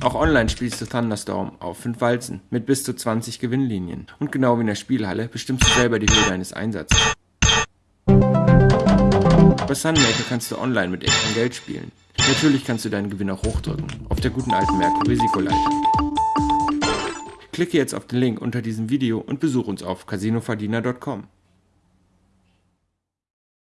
Auch online spielst du Thunderstorm auf 5 Walzen mit bis zu 20 Gewinnlinien. Und genau wie in der Spielhalle bestimmst du selber die Höhe deines Einsatzes. Bei Sunmaker kannst du online mit echtem Geld spielen. Natürlich kannst du deinen Gewinn auch hochdrücken, auf der guten alten Merkur-Risikoleiter. Klicke jetzt auf den Link unter diesem Video und besuche uns auf casinoverdiener.com.